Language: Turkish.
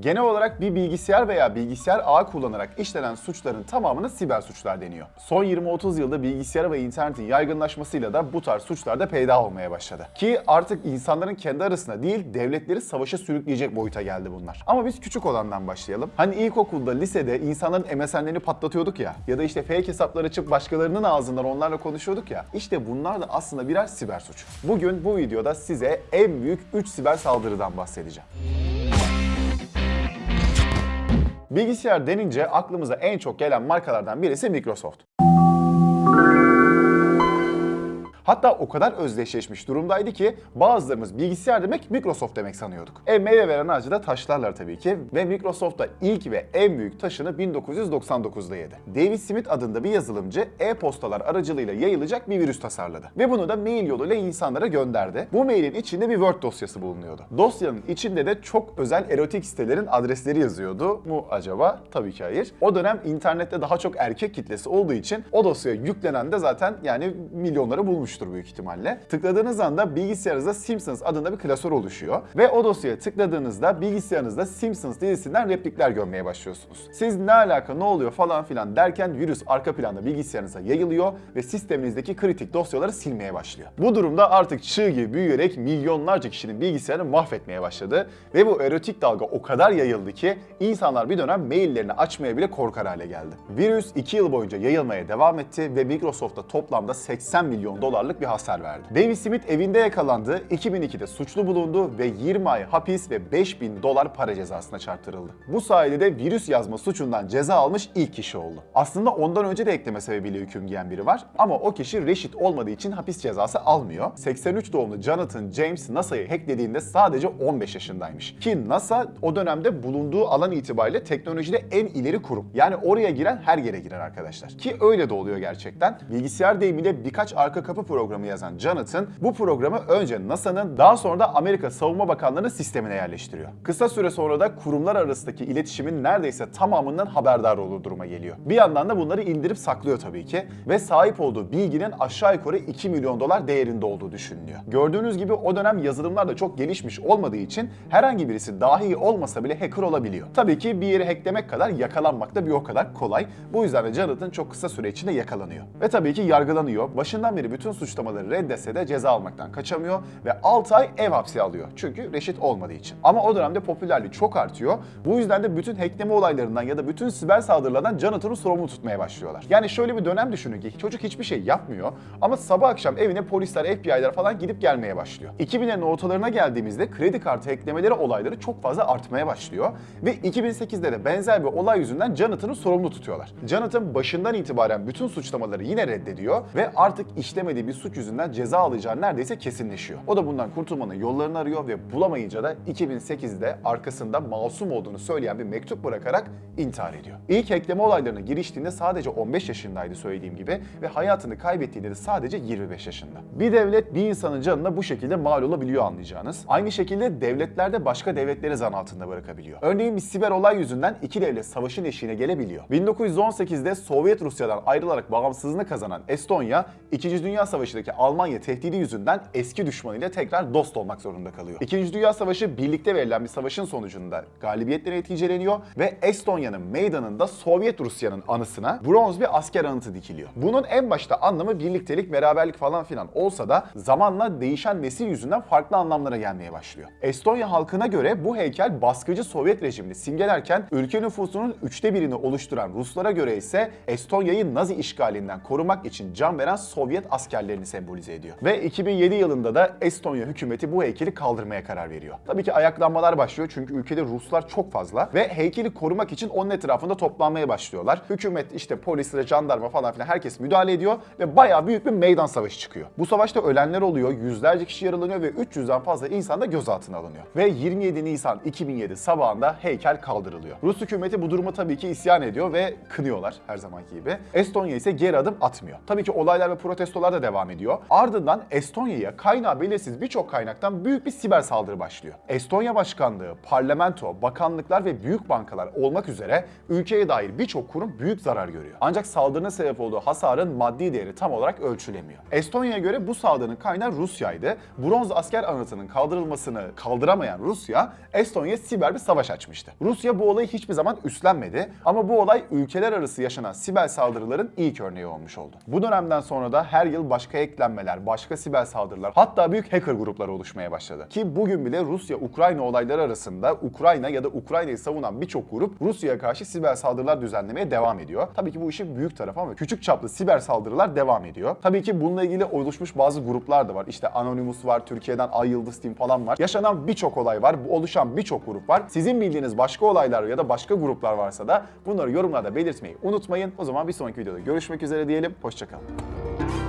Genel olarak bir bilgisayar veya bilgisayar ağı kullanarak işlenen suçların tamamına siber suçlar deniyor. Son 20-30 yılda bilgisayar ve internetin yaygınlaşmasıyla da bu tarz suçlar da peyda olmaya başladı. Ki artık insanların kendi arasında değil devletleri savaşa sürükleyecek boyuta geldi bunlar. Ama biz küçük olandan başlayalım. Hani ilkokulda, lisede insanların MSN'lerini patlatıyorduk ya ya da işte fake hesaplar açıp başkalarının ağzından onlarla konuşuyorduk ya. İşte bunlar da aslında birer siber suç. Bugün bu videoda size en büyük 3 siber saldırıdan bahsedeceğim. Bilgisayar denince aklımıza en çok gelen markalardan birisi Microsoft. Hatta o kadar özdeşleşmiş durumdaydı ki bazılarımız bilgisayar demek Microsoft demek sanıyorduk. E meyve veren ağacı da taşlarlar tabii ki ve Microsoft da ilk ve en büyük taşını 1999'da yedi. David Smith adında bir yazılımcı e-postalar aracılığıyla yayılacak bir virüs tasarladı. Ve bunu da mail yoluyla insanlara gönderdi. Bu mailin içinde bir Word dosyası bulunuyordu. Dosyanın içinde de çok özel erotik sitelerin adresleri yazıyordu mu acaba? Tabii ki hayır. O dönem internette daha çok erkek kitlesi olduğu için o dosyaya yüklenen de zaten yani milyonları bulmuştur büyük ihtimalle. Tıkladığınız anda bilgisayarınızda Simpsons adında bir klasör oluşuyor ve o dosyaya tıkladığınızda bilgisayarınızda Simpsons dizisinden replikler görmeye başlıyorsunuz. Siz ne alaka ne oluyor falan filan derken virüs arka planda bilgisayarınıza yayılıyor ve sisteminizdeki kritik dosyaları silmeye başlıyor. Bu durumda artık çığ gibi büyüyerek milyonlarca kişinin bilgisayarını mahvetmeye başladı ve bu erotik dalga o kadar yayıldı ki insanlar bir dönem maillerini açmaya bile korkar hale geldi. Virüs 2 yıl boyunca yayılmaya devam etti ve Microsoft'a toplamda 80 milyon dolarlık bir hasar verdi. David Smith evinde yakalandı, 2002'de suçlu bulundu ve 20 ay hapis ve 5000 dolar para cezasına çarptırıldı. Bu sayede de virüs yazma suçundan ceza almış ilk kişi oldu. Aslında ondan önce de ekleme sebebiyle hüküm giyen biri var ama o kişi reşit olmadığı için hapis cezası almıyor. 83 doğumlu Jonathan James NASA'yı hacklediğinde sadece 15 yaşındaymış. Ki NASA o dönemde bulunduğu alan itibariyle teknolojide en ileri kurum. Yani oraya giren her yere girer arkadaşlar. Ki öyle de oluyor gerçekten. Bilgisayar deyimiyle birkaç arka kapı programı yazan Jonathan bu programı önce NASA'nın daha sonra da Amerika Savunma Bakanlığı'nın sistemine yerleştiriyor. Kısa süre sonra da kurumlar arasındaki iletişimin neredeyse tamamından haberdar olur duruma geliyor. Bir yandan da bunları indirip saklıyor tabii ki ve sahip olduğu bilginin aşağı yukarı 2 milyon dolar değerinde olduğu düşünülüyor. Gördüğünüz gibi o dönem yazılımlar da çok gelişmiş olmadığı için herhangi birisi dahi olmasa bile hacker olabiliyor. Tabii ki bir yeri hacklemek kadar yakalanmak da bir o kadar kolay. Bu yüzden de Jonathan çok kısa süre içinde yakalanıyor. Ve tabii ki yargılanıyor. Başından beri bütün suçlamaları reddetse de ceza almaktan kaçamıyor ve 6 ay ev hapsi alıyor. Çünkü reşit olmadığı için. Ama o dönemde popülerliği çok artıyor. Bu yüzden de bütün hackleme olaylarından ya da bütün siber saldırılardan Jonathan'ı sorumlu tutmaya başlıyorlar. Yani şöyle bir dönem düşünün ki çocuk hiçbir şey yapmıyor ama sabah akşam evine polisler, FBI'ler falan gidip gelmeye başlıyor. 2000'lerin ortalarına geldiğimizde kredi kartı hacklemeleri olayları çok fazla artmaya başlıyor ve 2008'de de benzer bir olay yüzünden Jonathan'ı sorumlu tutuyorlar. Jonathan başından itibaren bütün suçlamaları yine reddediyor ve artık işlemediği bir suç yüzünden ceza alacağı neredeyse kesinleşiyor. O da bundan kurtulmanın yollarını arıyor ve bulamayınca da 2008'de arkasında masum olduğunu söyleyen bir mektup bırakarak intihar ediyor. İlk hackleme olaylarına giriştiğinde sadece 15 yaşındaydı söylediğim gibi ve hayatını kaybettiğinde de sadece 25 yaşında. Bir devlet bir insanın canına bu şekilde mal olabiliyor anlayacağınız. Aynı şekilde devletler de başka devletleri zan altında bırakabiliyor. Örneğin bir siber olay yüzünden iki devlet savaşın eşiğine gelebiliyor. 1918'de Sovyet Rusya'dan ayrılarak bağımsızlığını kazanan Estonya, 2. Dünya Savaşı'ndaki Almanya tehdidi yüzünden eski düşmanıyla tekrar dost olmak zorunda kalıyor. İkinci Dünya Savaşı birlikte verilen bir savaşın sonucunda galibiyetle neticeleniyor ve Estonya'nın meydanında Sovyet Rusya'nın anısına bronz bir asker anıtı dikiliyor. Bunun en başta anlamı birliktelik, beraberlik falan filan olsa da zamanla değişen nesil yüzünden farklı anlamlara gelmeye başlıyor. Estonya halkına göre bu heykel baskıcı Sovyet rejimini simgelerken ülke nüfusunun üçte birini oluşturan Ruslara göre ise Estonya'yı Nazi işgalinden korumak için can veren Sovyet askerlerini sembolize ediyor. Ve 2007 yılında da Estonya hükümeti bu heykeli kaldırmaya karar veriyor. Tabii ki ayaklanmalar başlıyor çünkü ülkede Ruslar çok fazla ve heykeli korumak için onun etrafında toplanmaya başlıyorlar. Hükümet işte polisle, jandarma falan filan herkes müdahale ediyor ve bayağı büyük bir meydan savaşı çıkıyor. Bu savaşta ölenler oluyor, yüzlerce kişi yaralanıyor ve 300'den fazla insan da gözaltına alınıyor. Ve 27 Nisan 2007 sabahında heykel kaldırılıyor. Rus hükümeti bu duruma tabii ki isyan ediyor ve kınıyorlar her zamanki gibi. Estonya ise geri adım atmıyor. Tabii ki olaylar ve protestolar da devam devam ediyor. Ardından Estonya'ya kaynağı belirsiz birçok kaynaktan büyük bir siber saldırı başlıyor. Estonya Başkanlığı, parlamento, bakanlıklar ve büyük bankalar olmak üzere ülkeye dair birçok kurum büyük zarar görüyor. Ancak saldırının sebep olduğu hasarın maddi değeri tam olarak ölçülemiyor. Estonya'ya göre bu saldırının kaynağı Rusya'ydı. Bronz asker anıtının kaldırılmasını kaldıramayan Rusya, Estonya'ya siber bir savaş açmıştı. Rusya bu olayı hiçbir zaman üstlenmedi ama bu olay ülkeler arası yaşanan siber saldırıların ilk örneği olmuş oldu. Bu dönemden sonra da her yıl başka eklenmeler, başka siber saldırılar, hatta büyük hacker grupları oluşmaya başladı. Ki bugün bile Rusya-Ukrayna olayları arasında Ukrayna ya da Ukrayna'yı savunan birçok grup Rusya'ya karşı siber saldırılar düzenlemeye devam ediyor. Tabii ki bu işin büyük tarafı ama küçük çaplı siber saldırılar devam ediyor. Tabii ki bununla ilgili oluşmuş bazı gruplar da var. İşte Anonymous var, Türkiye'den Ay Yıldız Team falan var. Yaşanan birçok olay var, oluşan birçok grup var. Sizin bildiğiniz başka olaylar ya da başka gruplar varsa da bunları yorumlarda belirtmeyi unutmayın. O zaman bir sonraki videoda görüşmek üzere diyelim. Hoşçakalın.